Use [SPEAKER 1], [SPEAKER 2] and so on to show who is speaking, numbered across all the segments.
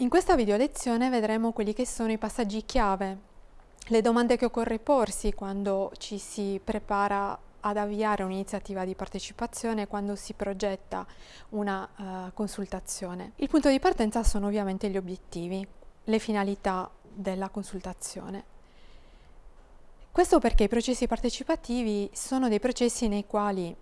[SPEAKER 1] In questa video lezione vedremo quelli che sono i passaggi chiave, le domande che occorre porsi quando ci si prepara ad avviare un'iniziativa di partecipazione quando si progetta una uh, consultazione. Il punto di partenza sono ovviamente gli obiettivi, le finalità della consultazione. Questo perché i processi partecipativi sono dei processi nei quali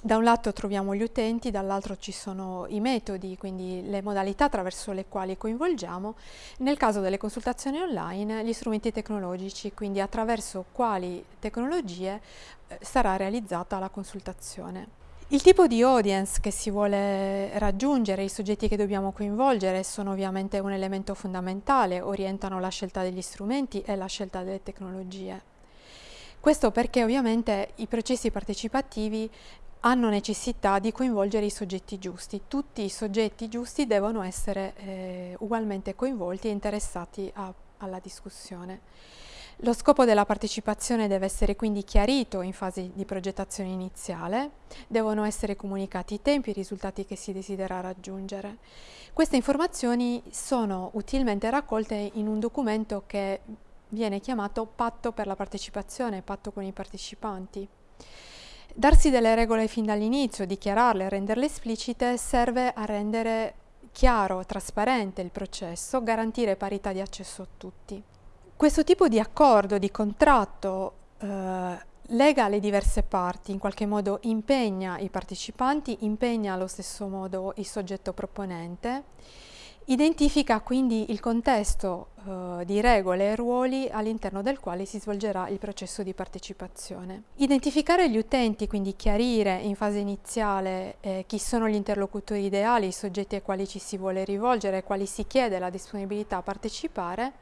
[SPEAKER 1] da un lato troviamo gli utenti, dall'altro ci sono i metodi, quindi le modalità attraverso le quali coinvolgiamo. Nel caso delle consultazioni online, gli strumenti tecnologici, quindi attraverso quali tecnologie eh, sarà realizzata la consultazione. Il tipo di audience che si vuole raggiungere, i soggetti che dobbiamo coinvolgere sono ovviamente un elemento fondamentale, orientano la scelta degli strumenti e la scelta delle tecnologie. Questo perché ovviamente i processi partecipativi hanno necessità di coinvolgere i soggetti giusti. Tutti i soggetti giusti devono essere eh, ugualmente coinvolti e interessati a, alla discussione. Lo scopo della partecipazione deve essere quindi chiarito in fase di progettazione iniziale, devono essere comunicati i tempi e i risultati che si desidera raggiungere. Queste informazioni sono utilmente raccolte in un documento che viene chiamato patto per la partecipazione, patto con i partecipanti. Darsi delle regole fin dall'inizio, dichiararle, renderle esplicite, serve a rendere chiaro, trasparente il processo, garantire parità di accesso a tutti. Questo tipo di accordo, di contratto, eh, lega le diverse parti, in qualche modo impegna i partecipanti, impegna allo stesso modo il soggetto proponente Identifica quindi il contesto eh, di regole e ruoli all'interno del quale si svolgerà il processo di partecipazione. Identificare gli utenti, quindi chiarire in fase iniziale eh, chi sono gli interlocutori ideali, i soggetti ai quali ci si vuole rivolgere, ai quali si chiede la disponibilità a partecipare,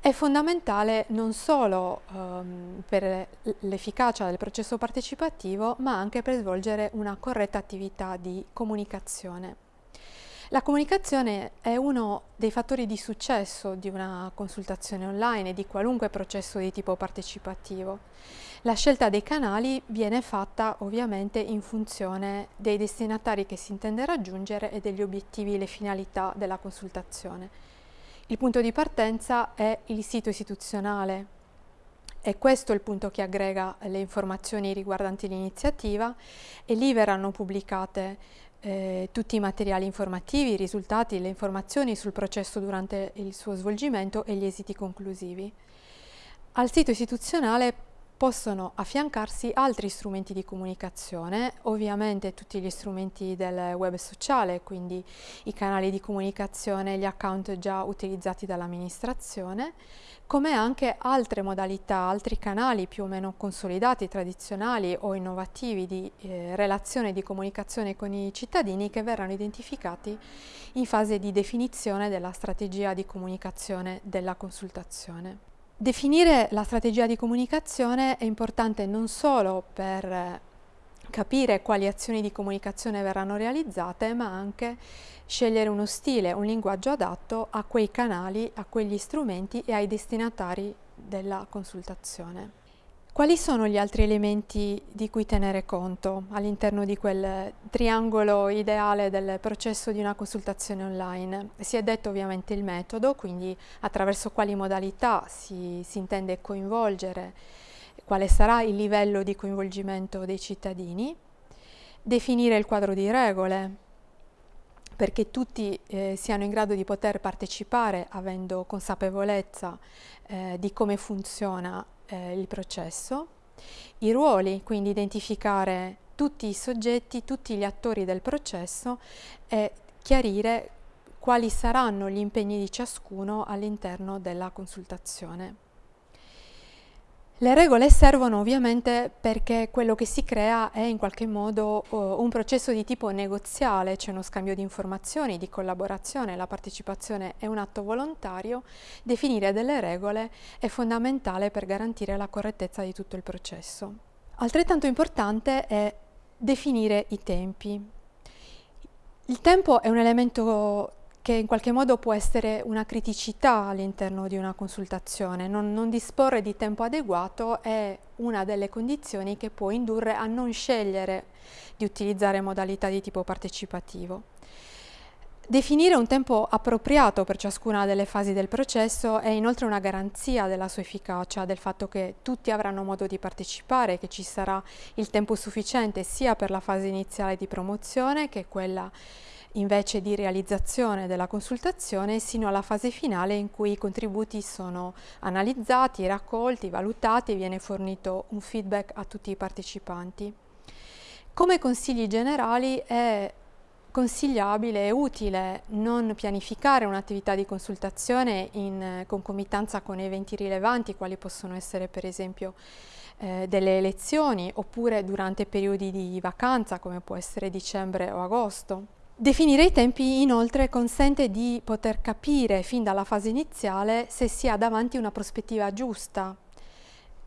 [SPEAKER 1] è fondamentale non solo ehm, per l'efficacia del processo partecipativo, ma anche per svolgere una corretta attività di comunicazione. La comunicazione è uno dei fattori di successo di una consultazione online e di qualunque processo di tipo partecipativo. La scelta dei canali viene fatta ovviamente in funzione dei destinatari che si intende raggiungere e degli obiettivi e le finalità della consultazione. Il punto di partenza è il sito istituzionale, è questo il punto che aggrega le informazioni riguardanti l'iniziativa e lì verranno pubblicate eh, tutti i materiali informativi, i risultati, le informazioni sul processo durante il suo svolgimento e gli esiti conclusivi. Al sito istituzionale possono affiancarsi altri strumenti di comunicazione, ovviamente tutti gli strumenti del web sociale, quindi i canali di comunicazione, gli account già utilizzati dall'amministrazione, come anche altre modalità, altri canali più o meno consolidati, tradizionali o innovativi di eh, relazione e di comunicazione con i cittadini che verranno identificati in fase di definizione della strategia di comunicazione della consultazione. Definire la strategia di comunicazione è importante non solo per capire quali azioni di comunicazione verranno realizzate, ma anche scegliere uno stile, un linguaggio adatto a quei canali, a quegli strumenti e ai destinatari della consultazione. Quali sono gli altri elementi di cui tenere conto all'interno di quel triangolo ideale del processo di una consultazione online? Si è detto ovviamente il metodo, quindi attraverso quali modalità si, si intende coinvolgere, quale sarà il livello di coinvolgimento dei cittadini, definire il quadro di regole, perché tutti eh, siano in grado di poter partecipare avendo consapevolezza eh, di come funziona eh, il processo, i ruoli, quindi identificare tutti i soggetti, tutti gli attori del processo e chiarire quali saranno gli impegni di ciascuno all'interno della consultazione. Le regole servono ovviamente perché quello che si crea è in qualche modo uh, un processo di tipo negoziale, c'è uno scambio di informazioni, di collaborazione, la partecipazione è un atto volontario, definire delle regole è fondamentale per garantire la correttezza di tutto il processo. Altrettanto importante è definire i tempi. Il tempo è un elemento che in qualche modo può essere una criticità all'interno di una consultazione. Non, non, disporre di tempo adeguato è una delle condizioni che può indurre a non scegliere di utilizzare modalità di tipo partecipativo. Definire un tempo appropriato per ciascuna delle fasi del processo è inoltre una garanzia della sua efficacia, del fatto che tutti avranno modo di partecipare, che ci sarà il tempo sufficiente sia per la fase iniziale di promozione che quella invece di realizzazione della consultazione sino alla fase finale in cui i contributi sono analizzati, raccolti, valutati e viene fornito un feedback a tutti i partecipanti. Come consigli generali è consigliabile e utile non pianificare un'attività di consultazione in concomitanza con eventi rilevanti quali possono essere per esempio eh, delle elezioni oppure durante periodi di vacanza come può essere dicembre o agosto. Definire i tempi inoltre consente di poter capire fin dalla fase iniziale se si ha davanti una prospettiva giusta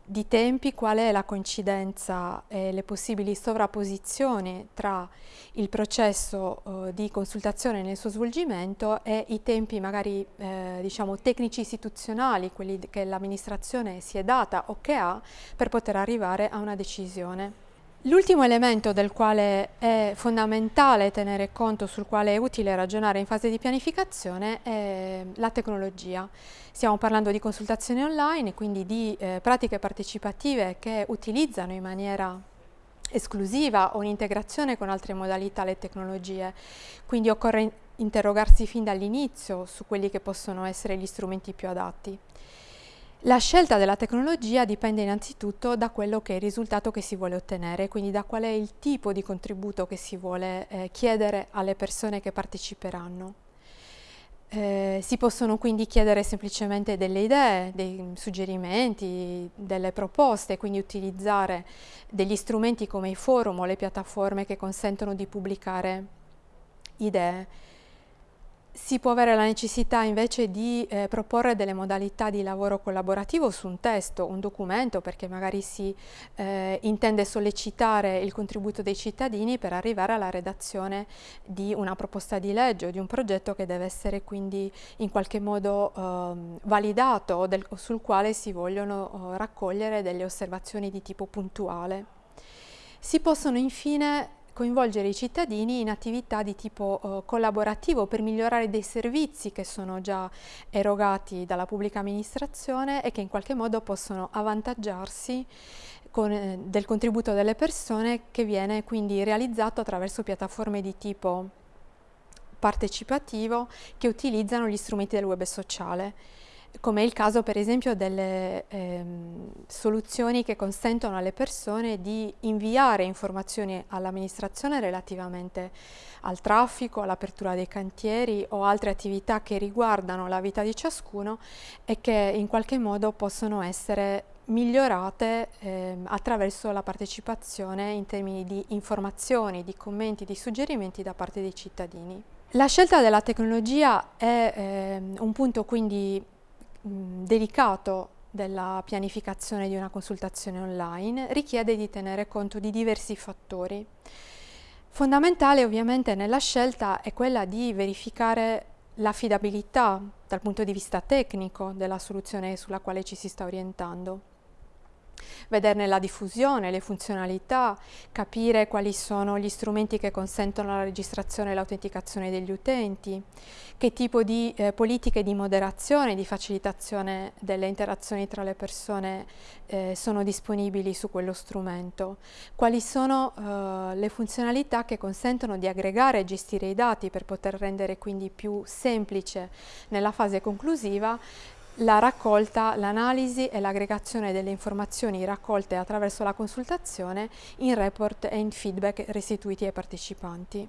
[SPEAKER 1] di tempi, qual è la coincidenza e le possibili sovrapposizioni tra il processo eh, di consultazione nel suo svolgimento e i tempi magari eh, diciamo tecnici istituzionali, quelli che l'amministrazione si è data o che ha per poter arrivare a una decisione. L'ultimo elemento del quale è fondamentale tenere conto, sul quale è utile ragionare in fase di pianificazione, è la tecnologia. Stiamo parlando di consultazioni online, quindi di eh, pratiche partecipative che utilizzano in maniera esclusiva o in integrazione con altre modalità le tecnologie. Quindi occorre interrogarsi fin dall'inizio su quelli che possono essere gli strumenti più adatti. La scelta della tecnologia dipende innanzitutto da quello che è il risultato che si vuole ottenere, quindi da qual è il tipo di contributo che si vuole eh, chiedere alle persone che parteciperanno. Eh, si possono quindi chiedere semplicemente delle idee, dei suggerimenti, delle proposte, quindi utilizzare degli strumenti come i forum o le piattaforme che consentono di pubblicare idee si può avere la necessità invece di eh, proporre delle modalità di lavoro collaborativo su un testo, un documento, perché magari si eh, intende sollecitare il contributo dei cittadini per arrivare alla redazione di una proposta di legge o di un progetto che deve essere quindi in qualche modo eh, validato o, del, sul quale si vogliono raccogliere delle osservazioni di tipo puntuale. Si possono infine coinvolgere i cittadini in attività di tipo uh, collaborativo per migliorare dei servizi che sono già erogati dalla pubblica amministrazione e che in qualche modo possono avvantaggiarsi con, eh, del contributo delle persone che viene quindi realizzato attraverso piattaforme di tipo partecipativo che utilizzano gli strumenti del web sociale come è il caso per esempio delle ehm, soluzioni che consentono alle persone di inviare informazioni all'amministrazione relativamente al traffico, all'apertura dei cantieri o altre attività che riguardano la vita di ciascuno e che in qualche modo possono essere migliorate eh, attraverso la partecipazione in termini di informazioni, di commenti, di suggerimenti da parte dei cittadini. La scelta della tecnologia è eh, un punto quindi mh, delicato della pianificazione di una consultazione online richiede di tenere conto di diversi fattori. Fondamentale ovviamente nella scelta è quella di verificare l'affidabilità dal punto di vista tecnico della soluzione sulla quale ci si sta orientando vederne la diffusione, le funzionalità, capire quali sono gli strumenti che consentono la registrazione e l'autenticazione degli utenti, che tipo di eh, politiche di moderazione, di facilitazione delle interazioni tra le persone eh, sono disponibili su quello strumento, quali sono eh, le funzionalità che consentono di aggregare e gestire i dati per poter rendere quindi più semplice nella fase conclusiva la raccolta, l'analisi e l'aggregazione delle informazioni raccolte attraverso la consultazione in report e in feedback restituiti ai partecipanti.